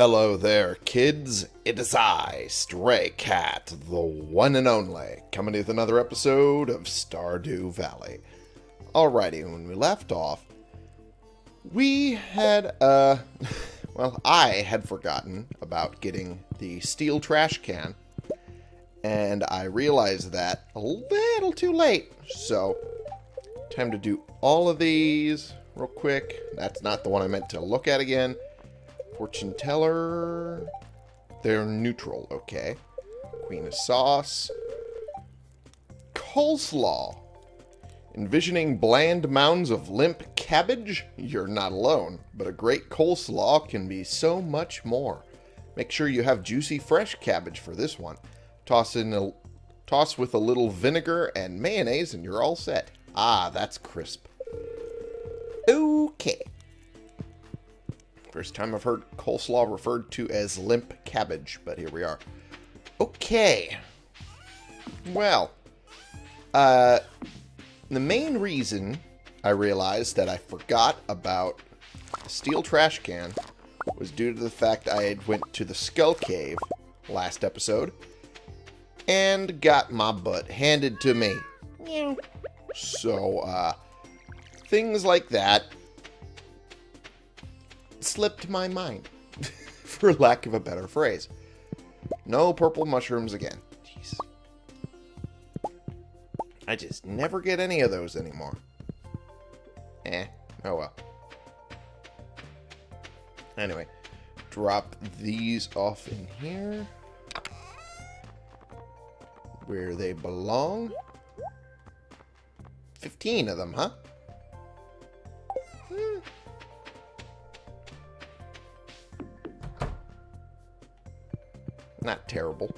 Hello there, kids. It is I, Stray Cat, the one and only, coming with another episode of Stardew Valley. Alrighty, when we left off, we had, uh, well, I had forgotten about getting the steel trash can, and I realized that a little too late, so time to do all of these real quick. That's not the one I meant to look at again. Fortune teller. They're neutral, okay. Queen of sauce. Coleslaw. Envisioning bland mounds of limp cabbage? You're not alone, but a great coleslaw can be so much more. Make sure you have juicy fresh cabbage for this one. Toss in a toss with a little vinegar and mayonnaise and you're all set. Ah, that's crisp. Okay. First time I've heard coleslaw referred to as limp cabbage, but here we are. Okay. Well, uh, the main reason I realized that I forgot about the steel trash can was due to the fact I had went to the Skull Cave last episode and got my butt handed to me. So, uh, things like that slipped my mind, for lack of a better phrase. No purple mushrooms again. Jeez. I just never get any of those anymore. Eh, oh well. Anyway, drop these off in here. Where they belong. 15 of them, huh? Not terrible.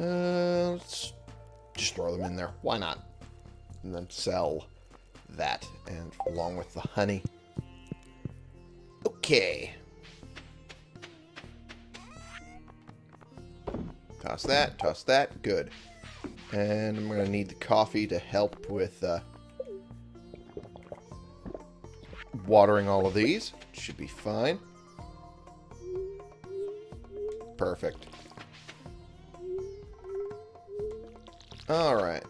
Uh, let's just throw them in there. Why not? And then sell that and along with the honey. Okay. Toss that, toss that, good. And I'm going to need the coffee to help with uh, watering all of these. Should be fine. Perfect. Alright.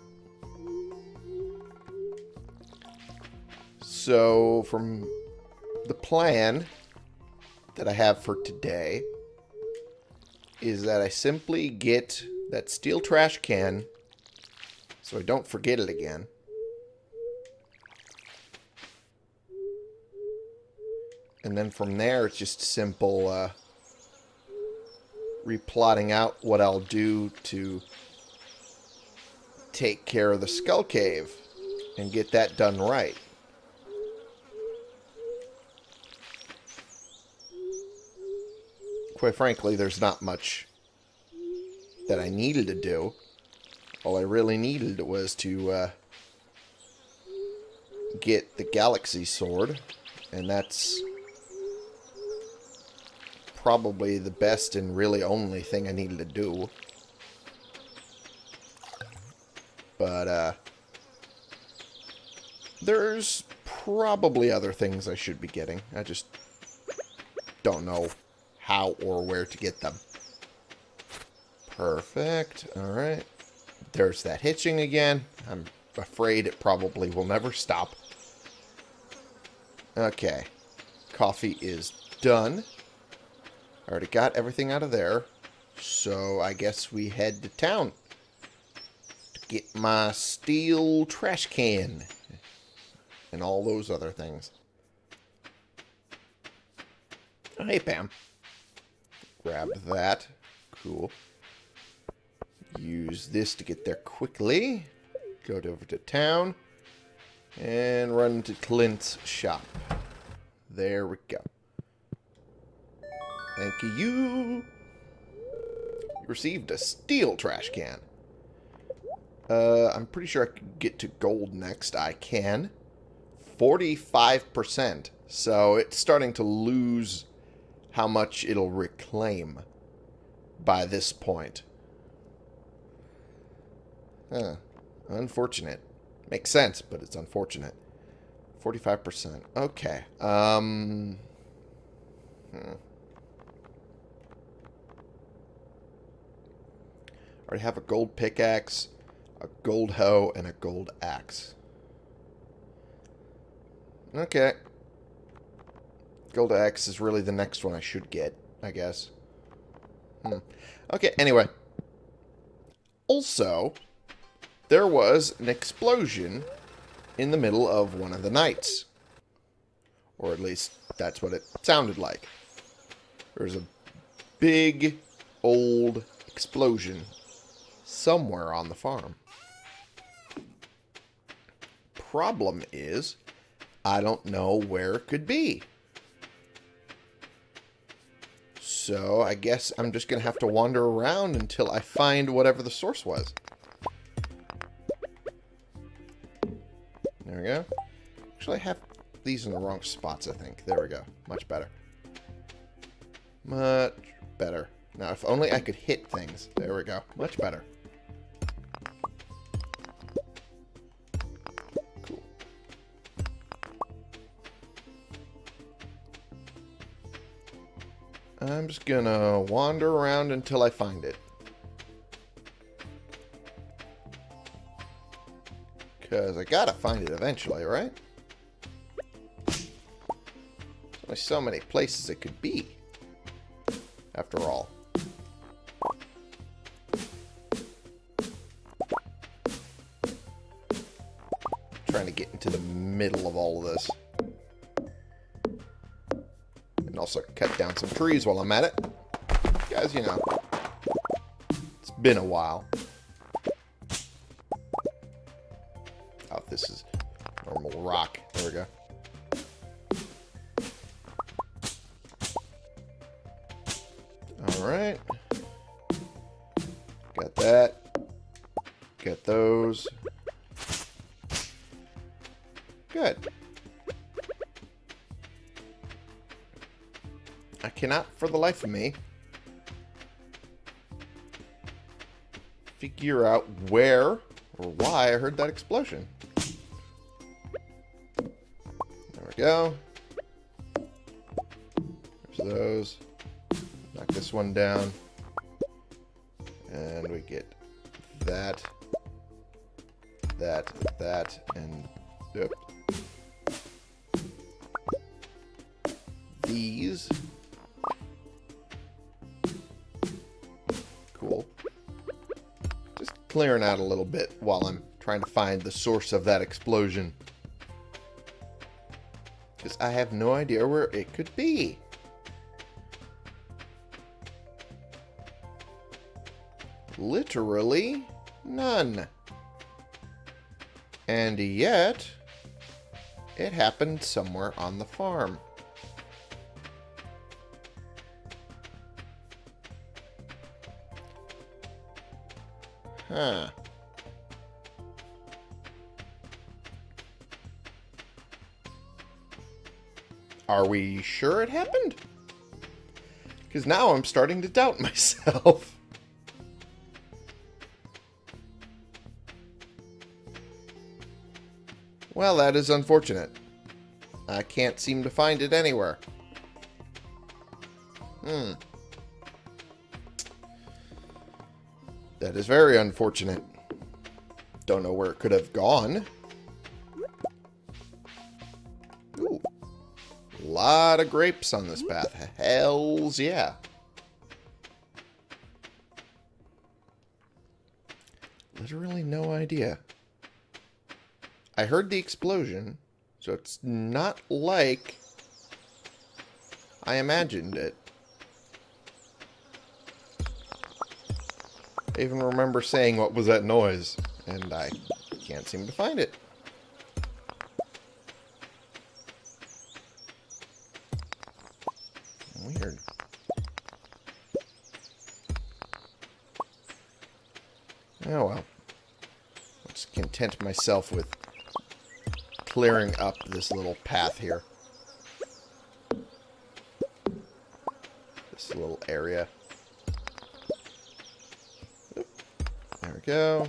So, from the plan that I have for today is that I simply get that steel trash can so I don't forget it again. And then from there, it's just simple uh, replotting out what I'll do to take care of the Skull Cave and get that done right. Quite frankly, there's not much that I needed to do. All I really needed was to uh, get the Galaxy Sword, and that's probably the best and really only thing I needed to do. But, uh, there's probably other things I should be getting. I just don't know how or where to get them. Perfect. Alright. There's that hitching again. I'm afraid it probably will never stop. Okay. Coffee is done. Already got everything out of there. So I guess we head to town. To get my steel trash can. And all those other things. Oh, hey, Pam. Grab that. Cool. Use this to get there quickly. Go over to town. And run to Clint's shop. There we go. Thank you. You received a steel trash can. Uh, I'm pretty sure I could get to gold next. I can. 45%. So it's starting to lose how much it'll reclaim by this point. Huh. Unfortunate. Makes sense, but it's unfortunate. 45%. Okay. Um... Hmm. Already have a gold pickaxe, a gold hoe, and a gold axe. Okay. Gold axe is really the next one I should get, I guess. Hmm. Okay, anyway. Also, there was an explosion in the middle of one of the nights. Or at least, that's what it sounded like. There's a big, old explosion somewhere on the farm. Problem is, I don't know where it could be. So I guess I'm just going to have to wander around until I find whatever the source was. There we go. Actually, I have these in the wrong spots, I think. There we go. Much better. Much better. Now, if only I could hit things. There we go. Much better. I'm just gonna wander around until I find it. Because I gotta find it eventually, right? There's only so many places it could be. After all. Trying to get into the middle of all of this. Also cut down some trees while I'm at it. Guys, you know. It's been a while. For the life of me, figure out where or why I heard that explosion. There we go. There's those. Knock this one down. Trying to find the source of that explosion. Because I have no idea where it could be. Literally none. And yet, it happened somewhere on the farm. Huh. Are we sure it happened? Because now I'm starting to doubt myself. Well, that is unfortunate. I can't seem to find it anywhere. Hmm. That is very unfortunate. Don't know where it could have gone. Lot of grapes on this path. Hells yeah. Literally no idea. I heard the explosion, so it's not like I imagined it. I even remember saying what was that noise, and I can't seem to find it. Weird. Oh well. Let's content myself with clearing up this little path here. This little area. Oop. There we go.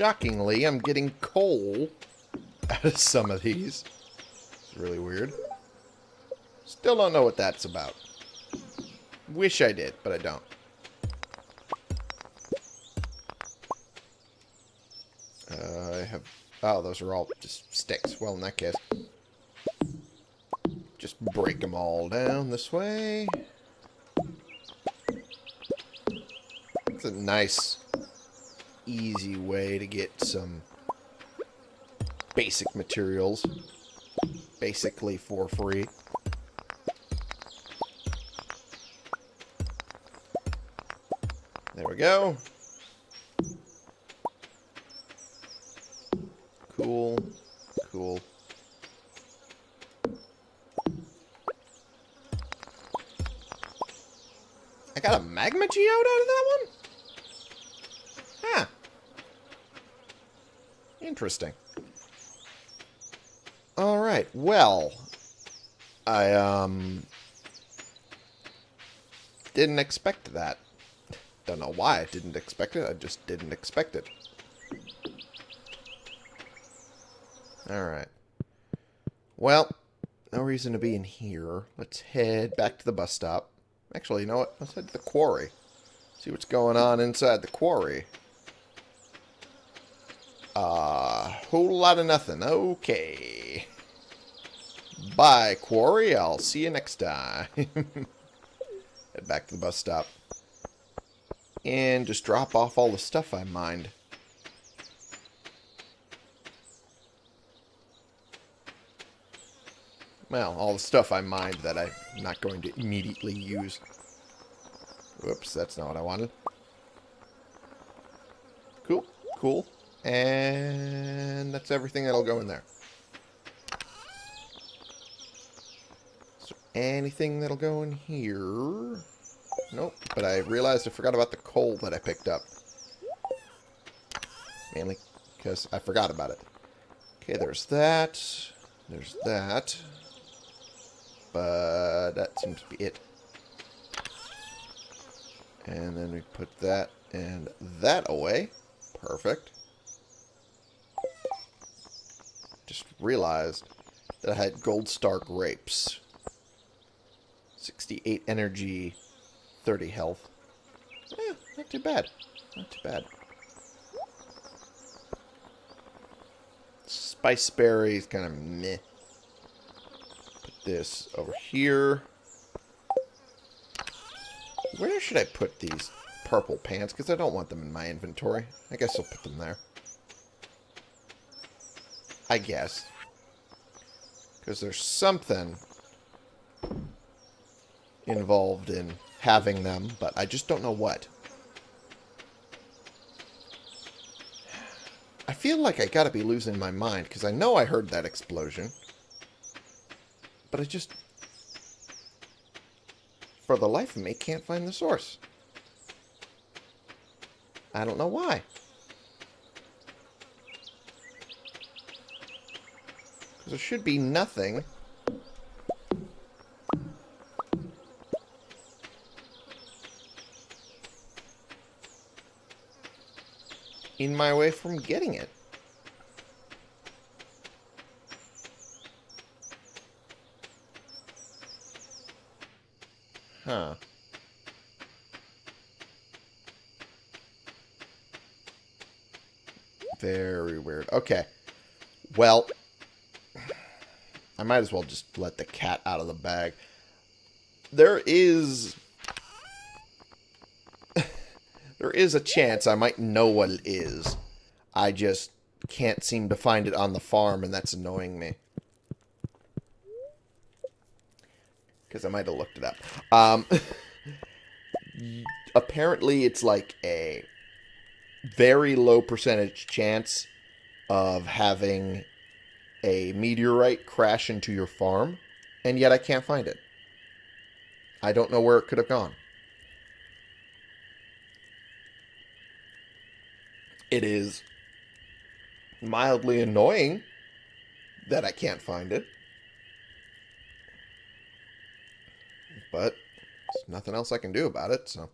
Shockingly, I'm getting coal out of some of these. It's really weird. Still don't know what that's about. Wish I did, but I don't. Uh, I have... Oh, those are all just sticks. Well, in that case... Just break them all down this way. It's a nice, easy way to get some basic materials. Basically for free. There we go. Cool. Cool. I got a magma geode out of that one? Huh. Interesting. Alright, well. I, um... Didn't expect that. Don't know why I didn't expect it. I just didn't expect it. Alright. Well, no reason to be in here. Let's head back to the bus stop. Actually, you know what? Let's head to the quarry. See what's going on inside the quarry. A uh, whole lot of nothing. Okay. Bye, quarry. I'll see you next time. head back to the bus stop. And just drop off all the stuff I mined. Well, all the stuff I mined that I'm not going to immediately use. Whoops, that's not what I wanted. Cool, cool. And that's everything that'll go in there. So anything that'll go in here? Nope, but I realized I forgot about the coal that I picked up. Mainly because I forgot about it. Okay, there's that. There's that. But that seems to be it. And then we put that and that away. Perfect. Just realized that I had gold star grapes. 68 energy, 30 health. Eh, not too bad. Not too bad. Spice berries, kind of meh Put this over here. Where should I put these purple pants? Because I don't want them in my inventory. I guess I'll put them there. I guess. Because there's something involved in having them, but I just don't know what. I feel like I gotta be losing my mind, because I know I heard that explosion. But I just, for the life of me, can't find the source. I don't know why. There should be nothing. in my way from getting it. Huh. Very weird. Okay. Well, I might as well just let the cat out of the bag. There is... there is a chance I might know what it is. I just can't seem to find it on the farm, and that's annoying me. because I might have looked it up. Um, apparently, it's like a very low percentage chance of having a meteorite crash into your farm, and yet I can't find it. I don't know where it could have gone. It is mildly annoying that I can't find it. But there's nothing else I can do about it, so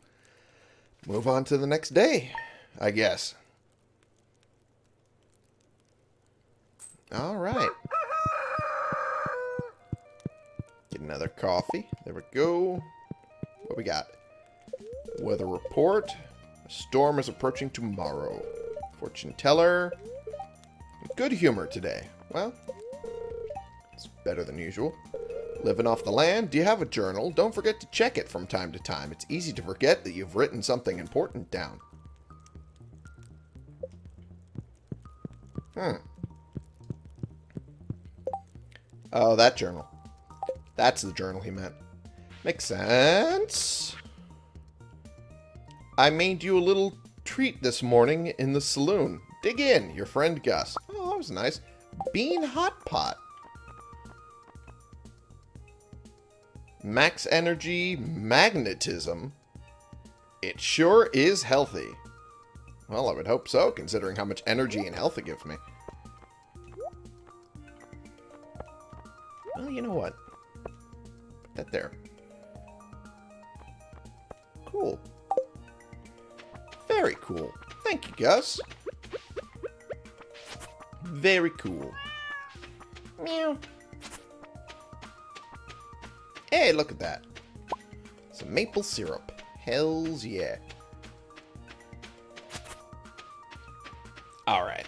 move on to the next day, I guess. All right. Get another coffee. There we go. What we got? Weather report. A storm is approaching tomorrow. Fortune teller. Good humor today. Well, it's better than usual. Living off the land? Do you have a journal? Don't forget to check it from time to time. It's easy to forget that you've written something important down. Hmm. Oh, that journal. That's the journal he meant. Makes sense. I made you a little treat this morning in the saloon. Dig in, your friend Gus. Oh, that was nice. Bean Hot Pot. Max Energy Magnetism. It sure is healthy. Well, I would hope so, considering how much energy and health it gives me. Well, you know what? Put that there. Cool. Very cool. Thank you, Gus. Very cool. Meow. Hey, look at that. Some maple syrup. Hells yeah. Alright.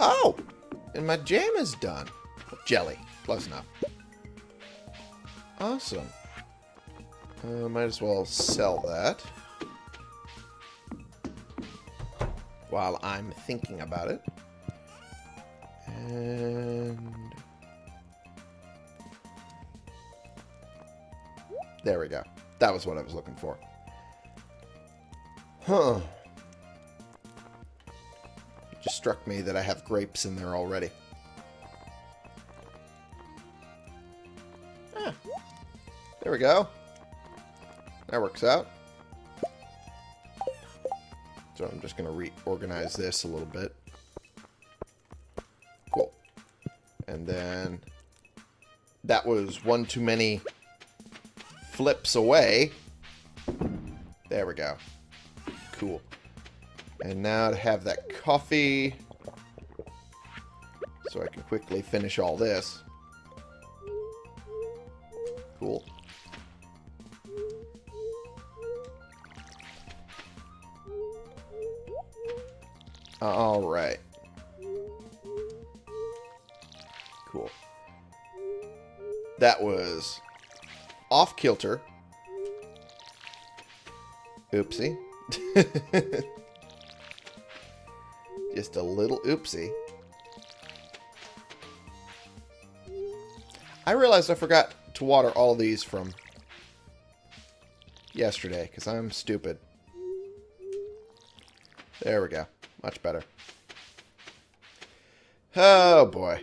Oh! And my jam is done. Jelly. Close enough. Awesome. Uh, might as well sell that. While I'm thinking about it. And... There we go. That was what I was looking for. Huh. Struck me that I have grapes in there already. Ah. There we go. That works out. So I'm just going to reorganize this a little bit. Cool. And then that was one too many flips away. There we go. Cool. And now to have that coffee so I can quickly finish all this. Cool. Alright. Cool. That was off kilter. Oopsie. Just a little oopsie. I realized I forgot to water all these from yesterday because I'm stupid. There we go. Much better. Oh, boy.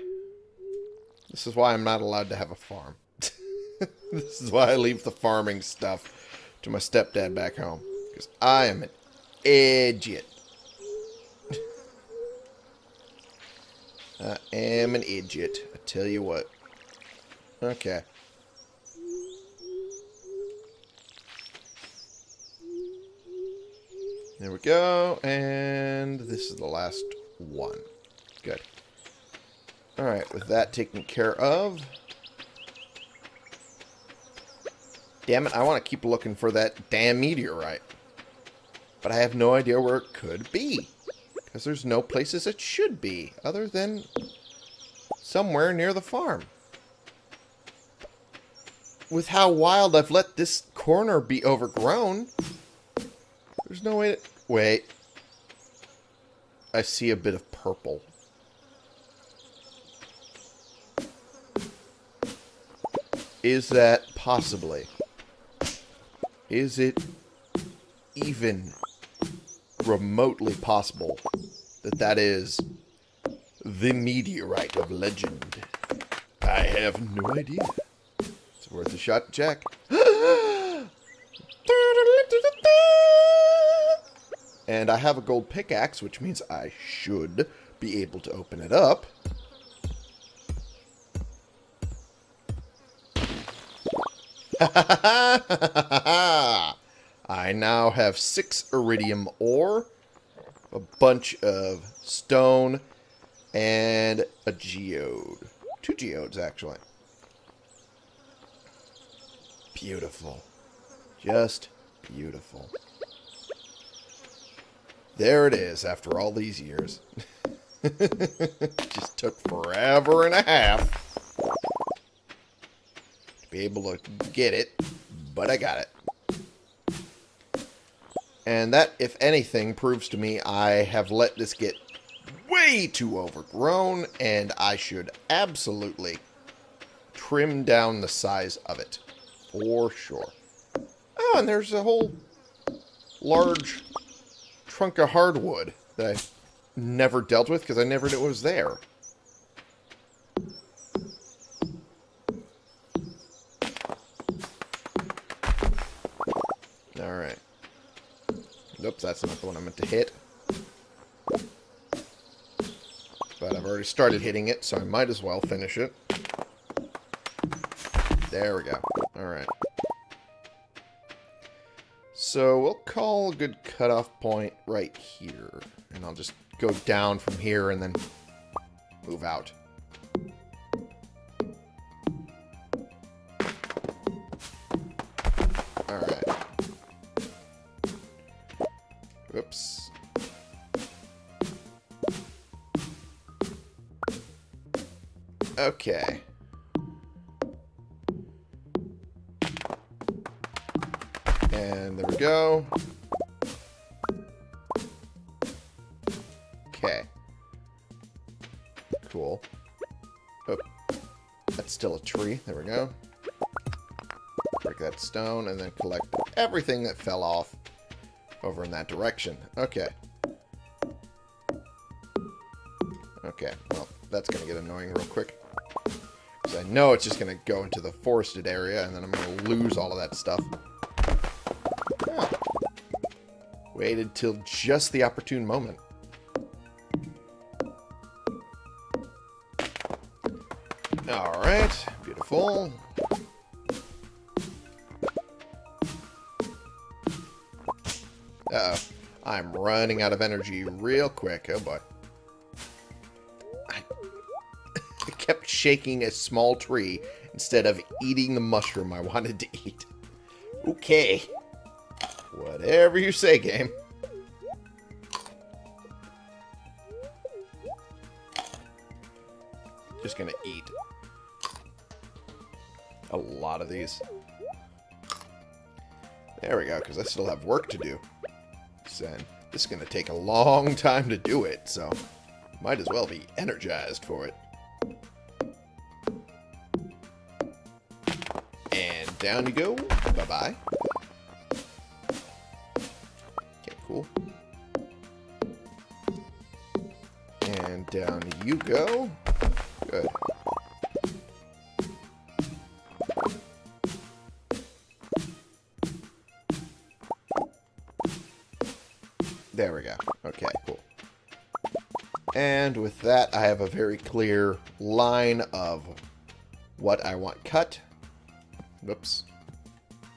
This is why I'm not allowed to have a farm. this is why I leave the farming stuff to my stepdad back home. Because I am an idiot. I am an idiot. I tell you what. Okay. There we go. And this is the last one. Good. Alright, with that taken care of. Damn it, I want to keep looking for that damn meteorite. But I have no idea where it could be. Because there's no places it should be, other than somewhere near the farm. With how wild I've let this corner be overgrown, there's no way to... Wait. I see a bit of purple. Is that possibly? Is it even remotely possible that that is the meteorite of legend? I have no idea. It's worth a shot check. And I have a gold pickaxe, which means I should be able to open it up. I now have six iridium ore. a bunch of stone and a geode. Two geodes, actually. Beautiful. Just beautiful. There it is, after all these years. Just took forever and a half to be able to get it, but I got it. And that, if anything, proves to me I have let this get way too overgrown, and I should absolutely trim down the size of it. For sure. Oh, and there's a whole large trunk of hardwood that I never dealt with because I never knew it was there. Alright. Oops, that's not the one I meant to hit. But I've already started hitting it, so I might as well finish it. There we go. Alright. So we'll call a good cutoff point right here. And I'll just go down from here and then move out. Okay. And there we go. Okay. Cool. Oh, that's still a tree. There we go. Break that stone and then collect everything that fell off over in that direction. Okay. Okay, well, that's going to get annoying real quick. I know it's just going to go into the forested area, and then I'm going to lose all of that stuff. Oh. Waited till just the opportune moment. Alright, beautiful. Uh oh I'm running out of energy real quick. Oh boy. Shaking a small tree instead of eating the mushroom I wanted to eat. Okay. Whatever you say, game. Just gonna eat a lot of these. There we go, because I still have work to do. And this is to take a long time to do it, so might as well be energized for it. Down you go. Bye-bye. Okay, cool. And down you go. Good. There we go. Okay, cool. And with that, I have a very clear line of what I want cut. Whoops.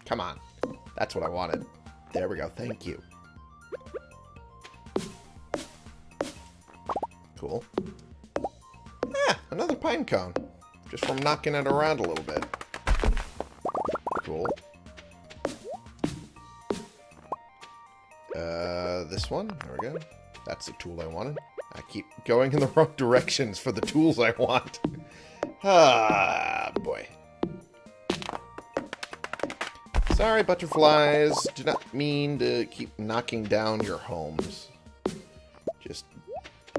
Come on. That's what I wanted. There we go. Thank you. Cool. Ah, another pine cone. Just from knocking it around a little bit. Cool. Uh, this one. There we go. That's the tool I wanted. I keep going in the wrong directions for the tools I want. ah, boy. Sorry, butterflies. Do not mean to keep knocking down your homes. Just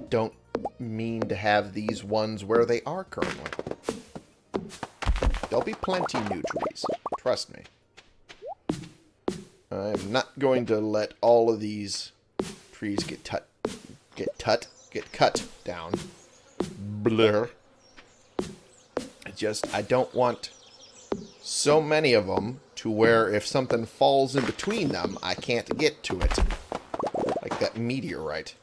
don't mean to have these ones where they are currently. There'll be plenty new trees. Trust me. I'm not going to let all of these trees get tut, get tut, get cut down. Blur. I just, I don't want so many of them to where if something falls in between them, I can't get to it. Like that meteorite.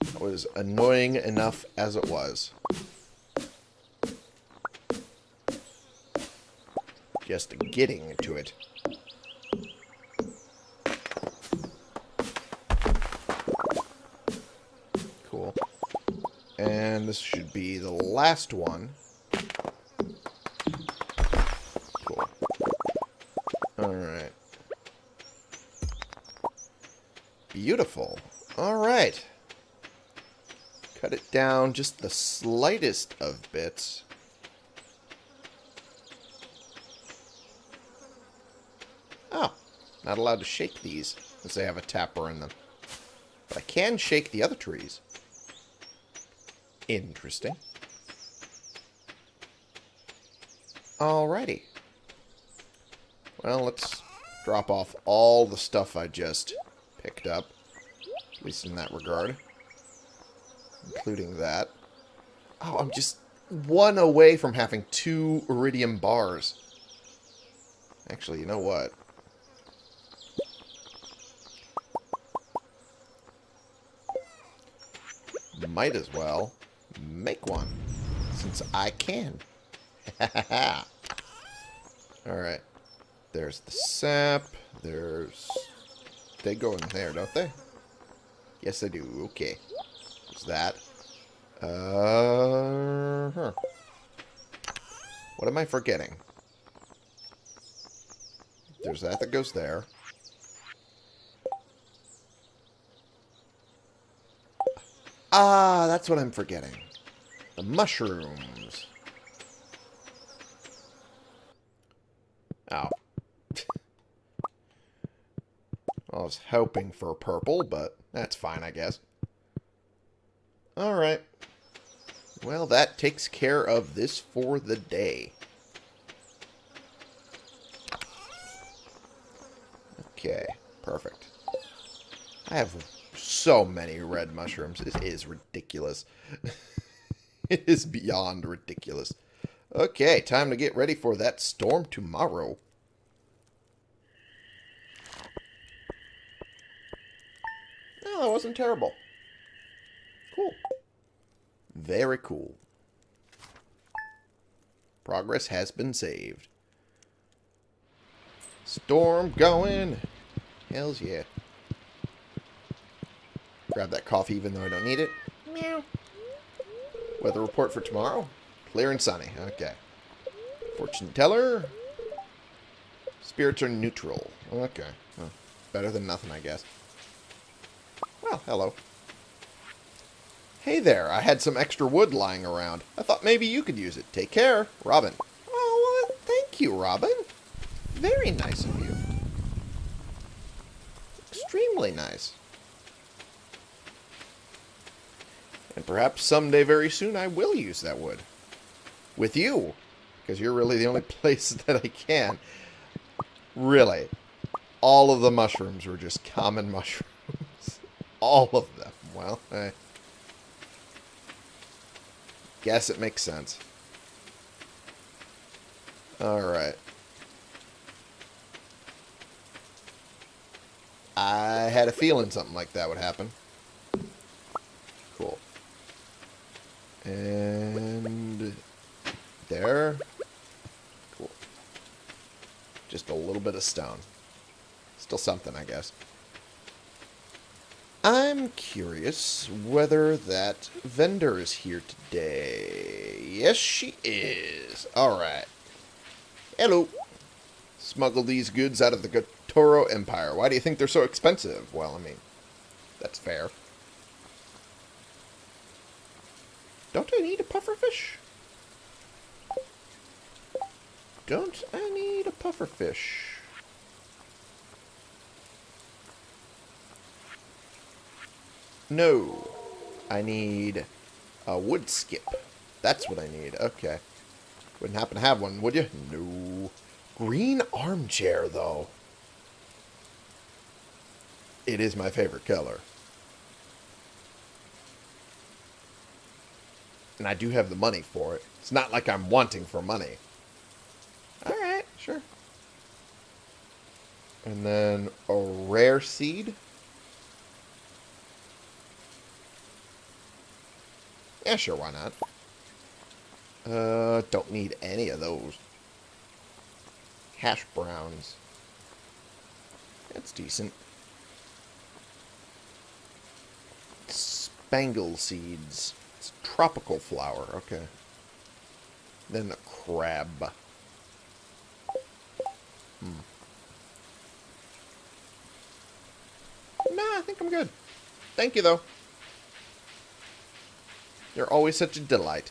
That was annoying enough as it was. Just getting to it. Cool. And this should be the last one. Beautiful. Alright. Cut it down just the slightest of bits. Oh, not allowed to shake these, since they have a tapper in them. But I can shake the other trees. Interesting. Alrighty. Well, let's drop off all the stuff I just picked up. At least in that regard. Including that. Oh, I'm just one away from having two iridium bars. Actually, you know what? Might as well make one. Since I can. Alright. There's the sap. There's... They go in there, don't they? Yes, I do. Okay. There's that. Uh huh. What am I forgetting? There's that that goes there. Ah, that's what I'm forgetting. The mushrooms. Oh. I was hoping for purple, but that's fine, I guess. Alright. Well, that takes care of this for the day. Okay, perfect. I have so many red mushrooms. Is ridiculous. it is beyond ridiculous. Okay, time to get ready for that storm tomorrow. Oh, that wasn't terrible. Cool. Very cool. Progress has been saved. Storm going. Hells yeah. Grab that coffee even though I don't need it. Meow. Weather report for tomorrow? Clear and sunny. Okay. Fortune teller. Spirits are neutral. Okay. Well, better than nothing, I guess. Hello. Hey there, I had some extra wood lying around. I thought maybe you could use it. Take care, Robin. Oh, well, thank you, Robin. Very nice of you. Extremely nice. And perhaps someday very soon I will use that wood. With you. Because you're really the only place that I can. Really. All of the mushrooms were just common mushrooms. All of them. Well, I guess it makes sense. Alright. I had a feeling something like that would happen. Cool. And there. Cool. Just a little bit of stone. Still something, I guess. I'm curious whether that vendor is here today. Yes, she is. Alright. Hello. Smuggle these goods out of the Gotoro Empire. Why do you think they're so expensive? Well, I mean, that's fair. Don't I need a pufferfish? Don't I need a pufferfish? No. I need a wood skip. That's what I need. Okay. Wouldn't happen to have one, would you? No. Green armchair, though. It is my favorite color. And I do have the money for it. It's not like I'm wanting for money. Alright, sure. And then a rare seed. Yeah, sure, why not? Uh, don't need any of those. Hash browns. That's decent. Spangle seeds. It's tropical flower. Okay. Then the crab. Hmm. Nah, I think I'm good. Thank you, though. You're always such a delight.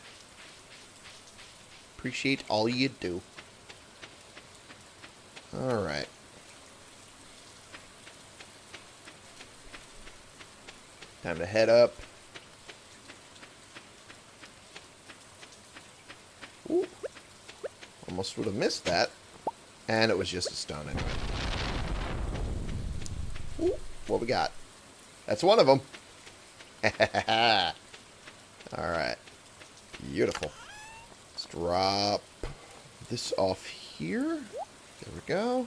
Appreciate all you do. Alright. Time to head up. Ooh. Almost would have missed that. And it was just a stone anyway. Ooh. What we got? That's one of them. Alright. Beautiful. Let's drop this off here. There we go.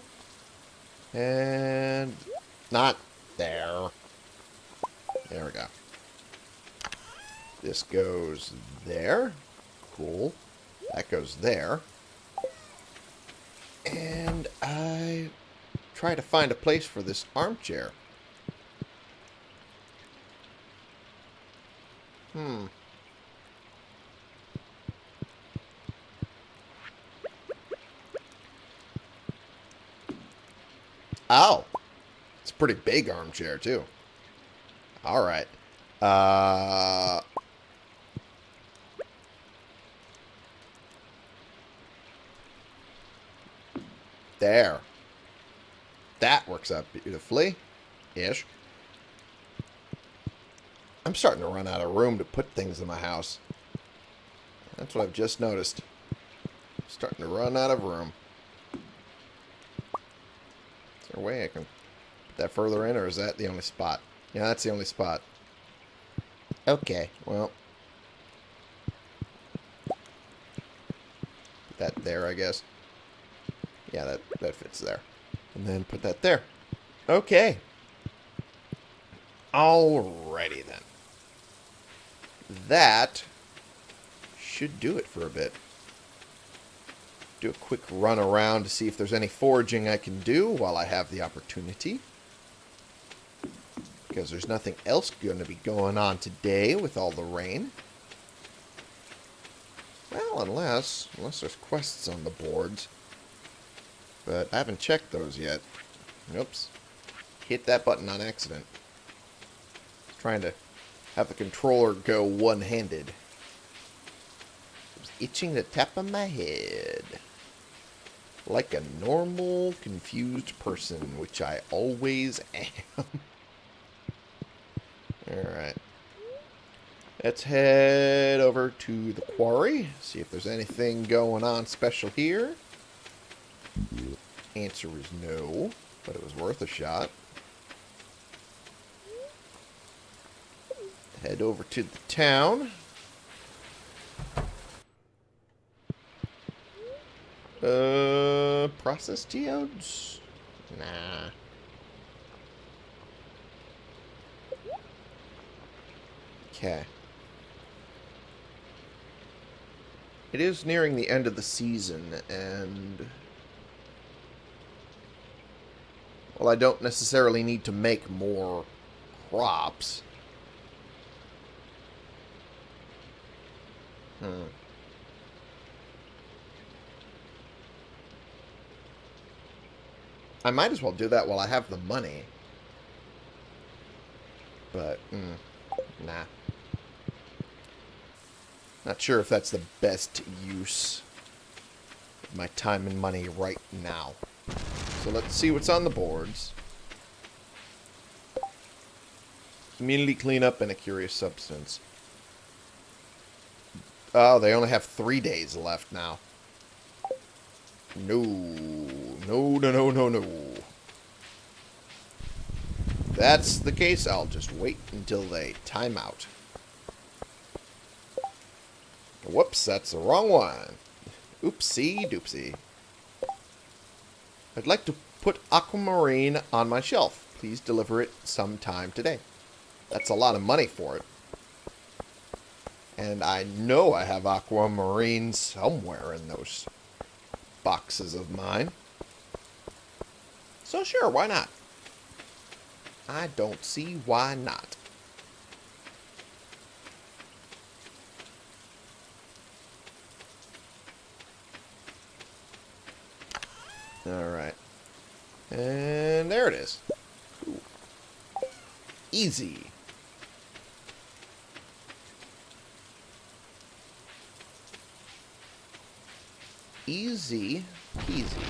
And not there. There we go. This goes there. Cool. That goes there. And I try to find a place for this armchair. Hmm. Oh. It's a pretty big armchair, too. Alright. Uh... There. That works out beautifully. Ish. I'm starting to run out of room to put things in my house. That's what I've just noticed. starting to run out of room. Is there a way I can that further in, or is that the only spot? Yeah, that's the only spot. Okay, well. Put that there, I guess. Yeah, that, that fits there. And then put that there. Okay. Alrighty then. That should do it for a bit. Do a quick run around to see if there's any foraging I can do while I have the opportunity. Because there's nothing else going to be going on today with all the rain. Well, unless, unless there's quests on the boards. But I haven't checked those yet. Oops. Hit that button on accident. Trying to have the controller go one-handed. Was itching the top of my head. Like a normal, confused person, which I always am. Alright. Let's head over to the quarry. See if there's anything going on special here. Answer is no, but it was worth a shot. Head over to the town. Uh, processed geodes? Nah. Okay. It is nearing the end of the season, and... Well, I don't necessarily need to make more crops. Hmm. I might as well do that while I have the money. But, mm, nah. Not sure if that's the best use of my time and money right now. So let's see what's on the boards. Community cleanup and a curious substance. Oh, they only have three days left now. No. No, no, no, no, no. That's the case, I'll just wait until they time out. Whoops, that's the wrong one. Oopsie doopsie. I'd like to put aquamarine on my shelf. Please deliver it sometime today. That's a lot of money for it. And I know I have aquamarine somewhere in those boxes of mine. So sure, why not? I don't see why not. Alright. And there it is. Easy. Easy peasy.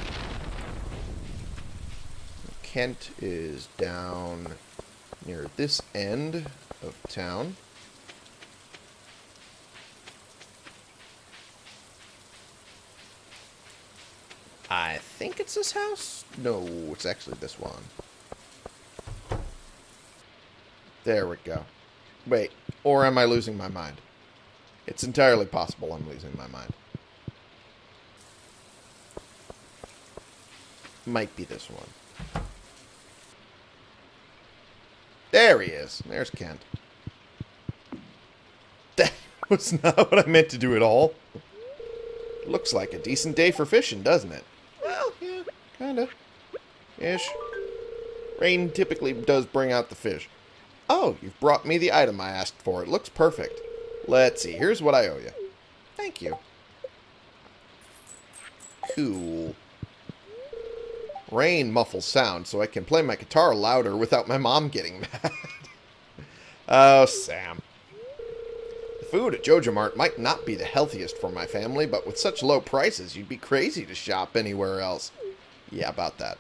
Kent is down near this end of town. I think it's this house? No, it's actually this one. There we go. Wait, or am I losing my mind? It's entirely possible I'm losing my mind. Might be this one. There he is. There's Kent. That was not what I meant to do at all. Looks like a decent day for fishing, doesn't it? Well. Ish. Rain typically does bring out the fish. Oh, you've brought me the item I asked for. It looks perfect. Let's see. Here's what I owe you. Thank you. Cool. Rain muffles sound so I can play my guitar louder without my mom getting mad. oh, Sam. The food at JojaMart might not be the healthiest for my family, but with such low prices, you'd be crazy to shop anywhere else. Yeah, about that.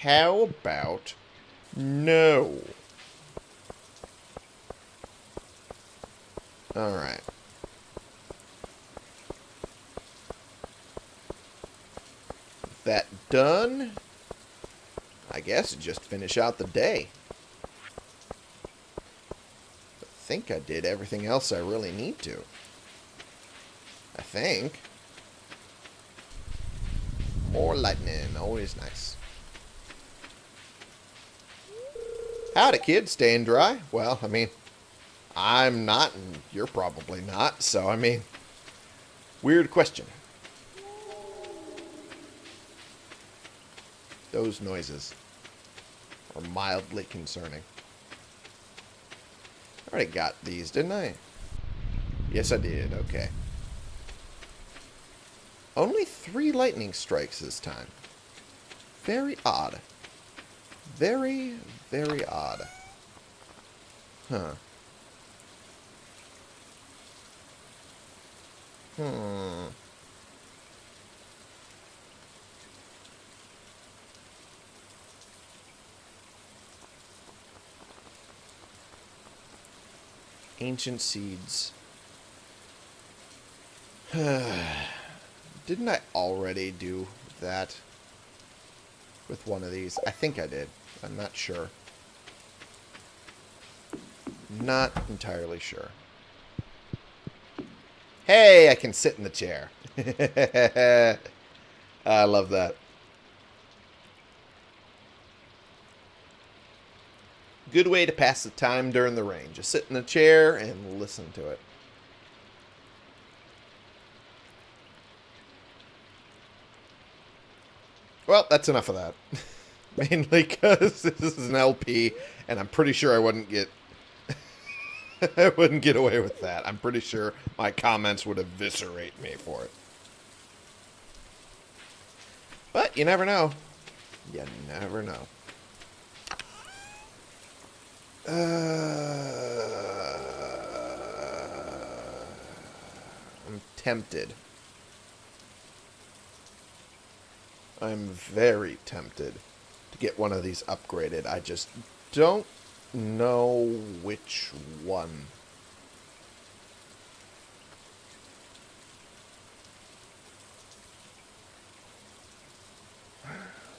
How about no? Alright. That done, I guess just finish out the day. I think I did everything else I really need to. I think. More lightning, always nice. Howdy, kid. Staying dry? Well, I mean, I'm not, and you're probably not, so, I mean, weird question. Those noises are mildly concerning. I already got these, didn't I? Yes, I did. Okay. Only three lightning strikes this time. Very odd. Very, very odd. Huh. Hmm. Ancient seeds. Didn't I already do that with one of these? I think I did. I'm not sure. Not entirely sure. Hey, I can sit in the chair. I love that. Good way to pass the time during the rain. Just sit in a chair and listen to it. Well, that's enough of that. Mainly because this is an LP, and I'm pretty sure I wouldn't get I wouldn't get away with that. I'm pretty sure my comments would eviscerate me for it. But you never know. You never know. Uh, I'm tempted. I'm very tempted to get one of these upgraded. I just don't know which one.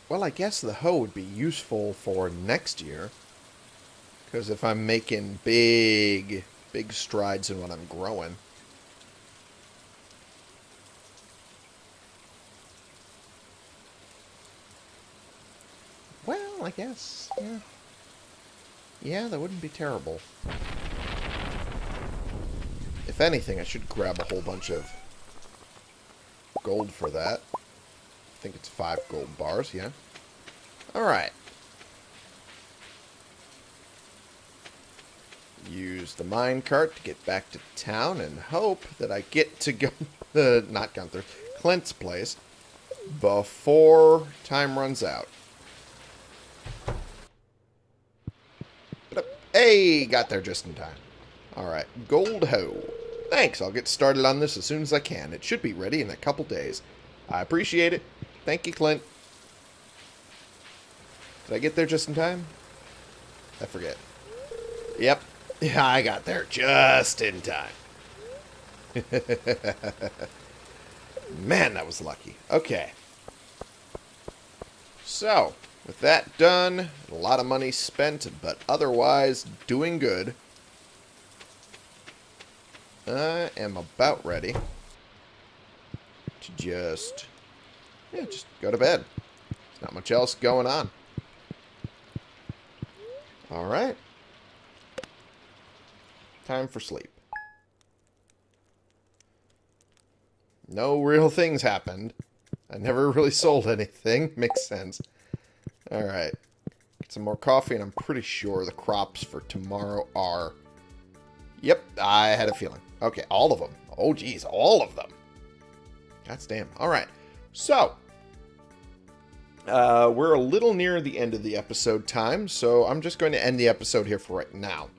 Well, I guess the hoe would be useful for next year. Because if I'm making big, big strides in what I'm growing. Well, I guess, yeah. Yeah, that wouldn't be terrible. If anything, I should grab a whole bunch of gold for that. I think it's five gold bars, yeah. Alright. Use the minecart to get back to town and hope that I get to go... Uh, not Gunther. Clint's place. before time runs out. Hey, got there just in time. Alright, Gold Hoe. Thanks, I'll get started on this as soon as I can. It should be ready in a couple days. I appreciate it. Thank you, Clint. Did I get there just in time? I forget. Yep. Yeah, I got there just in time. Man, that was lucky. Okay. So, with that done, a lot of money spent, but otherwise doing good. I am about ready to just, yeah, just go to bed. There's not much else going on. Alright. Time for sleep. No real things happened. I never really sold anything. Makes sense. Alright. Get some more coffee, and I'm pretty sure the crops for tomorrow are... Yep, I had a feeling. Okay, all of them. Oh, geez, all of them. That's damn. Alright. So, uh, we're a little near the end of the episode time, so I'm just going to end the episode here for right now.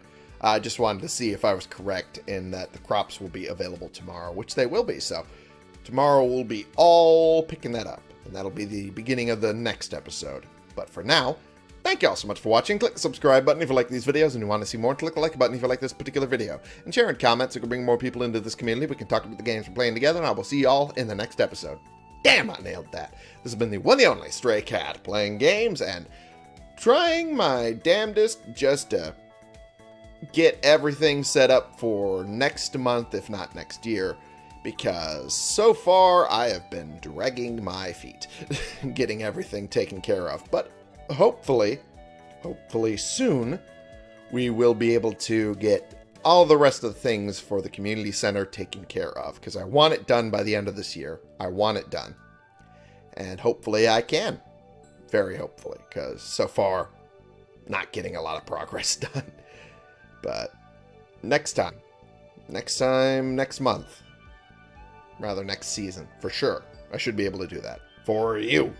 I just wanted to see if I was correct in that the crops will be available tomorrow, which they will be. So tomorrow we'll be all picking that up, and that'll be the beginning of the next episode. But for now, thank you all so much for watching. Click the subscribe button if you like these videos and you want to see more. Click the like button if you like this particular video. And share in comments so we can bring more people into this community. We can talk about the games we're playing together, and I will see you all in the next episode. Damn, I nailed that. This has been the one and only Stray Cat, playing games and trying my damnedest just to get everything set up for next month, if not next year, because so far I have been dragging my feet getting everything taken care of. But hopefully, hopefully soon, we will be able to get all the rest of the things for the community center taken care of because I want it done by the end of this year. I want it done. And hopefully I can. Very hopefully because so far not getting a lot of progress done. But next time. Next time, next month. Rather, next season, for sure. I should be able to do that. For you.